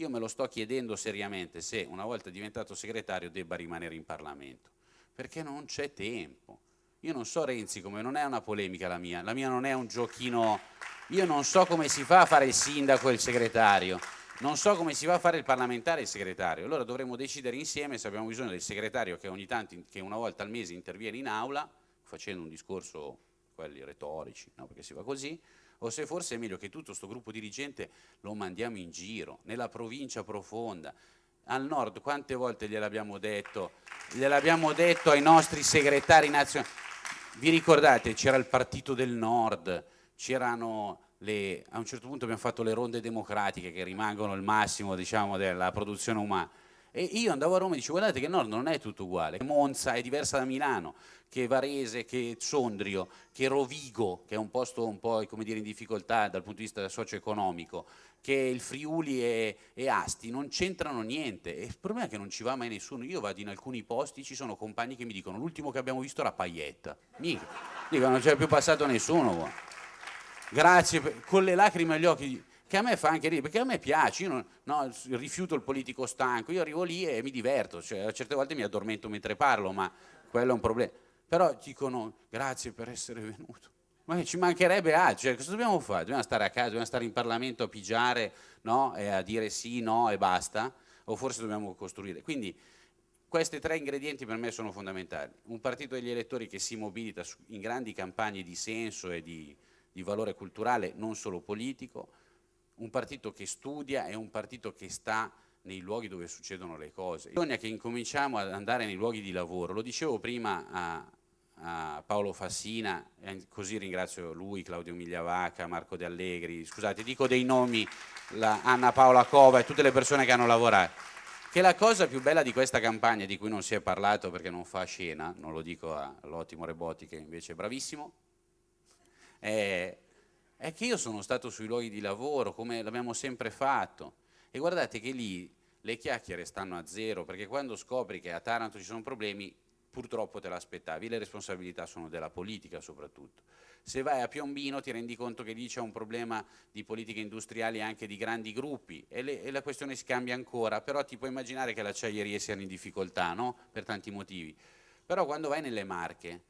io me lo sto chiedendo seriamente se una volta diventato segretario debba rimanere in Parlamento, perché non c'è tempo. Io non so Renzi come, non è una polemica la mia, la mia non è un giochino, io non so come si fa a fare il sindaco e il segretario, non so come si va a fare il parlamentare e il segretario, allora dovremmo decidere insieme se abbiamo bisogno del segretario che ogni tanto, che una volta al mese interviene in aula, facendo un discorso, quelli retorici, no? perché si va così, o se forse è meglio che tutto questo gruppo dirigente lo mandiamo in giro, nella provincia profonda, al nord, quante volte gliel'abbiamo detto, gliel'abbiamo detto ai nostri segretari nazionali, vi ricordate c'era il partito del nord, c'erano le, a un certo punto abbiamo fatto le ronde democratiche che rimangono il massimo diciamo, della produzione umana e io andavo a Roma e dicevo guardate che Nord non è tutto uguale, Monza è diversa da Milano, che Varese, che Sondrio, che Rovigo, che è un posto un po' dire, in difficoltà dal punto di vista socio-economico, che il Friuli e, e Asti non c'entrano niente. E il problema è che non ci va mai nessuno, io vado in alcuni posti, ci sono compagni che mi dicono l'ultimo che abbiamo visto era Paietta, mica, dico non c'è più passato nessuno, grazie, per, con le lacrime agli occhi, che a me fa anche ridere, perché a me piace, io non, no, rifiuto il politico stanco, io arrivo lì e mi diverto, cioè, certe volte mi addormento mentre parlo, ma quello è un problema. Però dicono grazie per essere venuto. Ma ci mancherebbe altro, cioè, cosa dobbiamo fare? Dobbiamo stare a casa, dobbiamo stare in Parlamento a pigiare no? e a dire sì, no e basta? O forse dobbiamo costruire? Quindi questi tre ingredienti per me sono fondamentali. Un partito degli elettori che si mobilita in grandi campagne di senso e di, di valore culturale, non solo politico, un partito che studia è un partito che sta nei luoghi dove succedono le cose. Bisogna che incominciamo ad andare nei luoghi di lavoro, lo dicevo prima a, a Paolo Fassina, così ringrazio lui, Claudio Migliavacca, Marco De Allegri, scusate, dico dei nomi, Anna Paola Cova e tutte le persone che hanno lavorato, che la cosa più bella di questa campagna, di cui non si è parlato perché non fa scena, non lo dico all'ottimo Rebotti che invece è bravissimo, è è che io sono stato sui luoghi di lavoro, come l'abbiamo sempre fatto, e guardate che lì le chiacchiere stanno a zero, perché quando scopri che a Taranto ci sono problemi, purtroppo te l'aspettavi, le responsabilità sono della politica soprattutto. Se vai a Piombino ti rendi conto che lì c'è un problema di politiche industriali anche di grandi gruppi e, le, e, la questione si cambia ancora, però ti puoi immaginare che le acciaierie siano in difficoltà, no? Per tanti motivi. Però quando vai nelle Marche,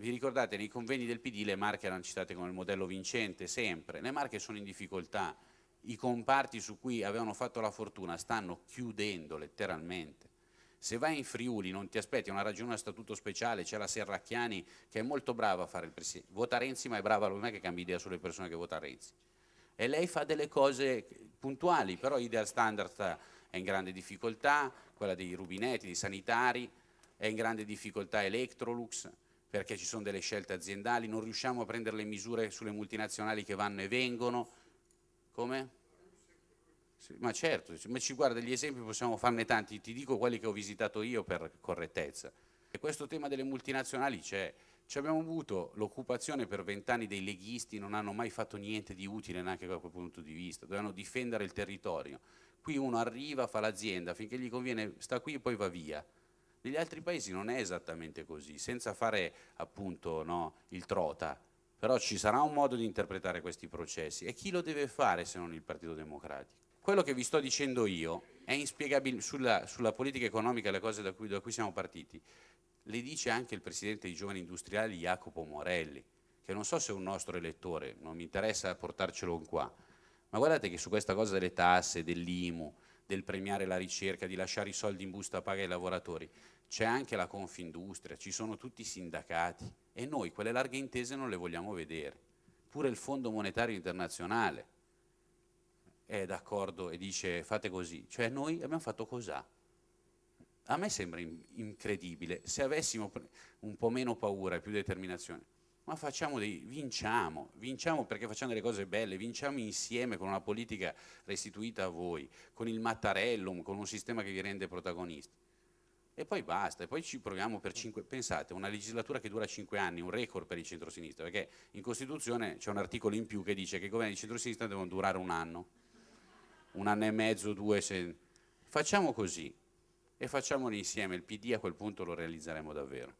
vi ricordate, nei conveni del PD le marche erano citate come il modello vincente, sempre. Le marche sono in difficoltà, i comparti su cui avevano fatto la fortuna stanno chiudendo letteralmente. Se vai in Friuli non ti aspetti una ragione a statuto speciale, c'è la Serracchiani che è molto brava a fare il presidente, vota Renzi ma è brava, non è che cambia idea sulle persone che vota Renzi. E lei fa delle cose puntuali, però Ideal Standard è in grande difficoltà, quella dei rubinetti, dei sanitari, è in grande difficoltà Electrolux, perché ci sono delle scelte aziendali, non riusciamo a prendere le misure sulle multinazionali che vanno e vengono. Come? Sì, ma certo, ma ci guarda, gli esempi possiamo farne tanti, ti dico quelli che ho visitato io per correttezza. E questo tema delle multinazionali c'è. Ci abbiamo avuto l'occupazione per vent'anni dei leghisti, non hanno mai fatto niente di utile neanche da quel punto di vista, dovevano difendere il territorio. Qui uno arriva, fa l'azienda, finché gli conviene sta qui e poi va via negli altri paesi non è esattamente così, senza fare appunto no, il trota, però ci sarà un modo di interpretare questi processi. E chi lo deve fare se non il Partito Democratico? Quello che vi sto dicendo io è inspiegabile sulla, sulla politica economica le cose da cui, da cui siamo partiti, le dice anche il Presidente dei Giovani Industriali Jacopo Morelli, che non so se è un nostro elettore, non mi interessa portarcelo qua, ma guardate che su questa cosa delle tasse, dell'IMU, del premiare la ricerca, di lasciare i soldi in busta paga ai lavoratori, c'è anche la Confindustria, ci sono tutti i sindacati e noi quelle larghe intese non le vogliamo vedere. Pure il Fondo Monetario Internazionale è d'accordo e dice fate così, cioè noi abbiamo fatto cos'ha? A me sembra incredibile, se avessimo un po' meno paura e più determinazione, ma facciamo dei, vinciamo, vinciamo perché facciamo delle cose belle, vinciamo insieme con una politica restituita a voi, con il Mattarellum, con un sistema che vi rende protagonisti. E poi basta, e poi ci proviamo per cinque, pensate, una legislatura che dura cinque anni, un record per il centro-sinistra, perché in Costituzione c'è un articolo in più che dice che i governi di centro-sinistra devono durare un anno, un anno e mezzo, due, se... facciamo così e facciamolo insieme, il PD a quel punto lo realizzeremo davvero.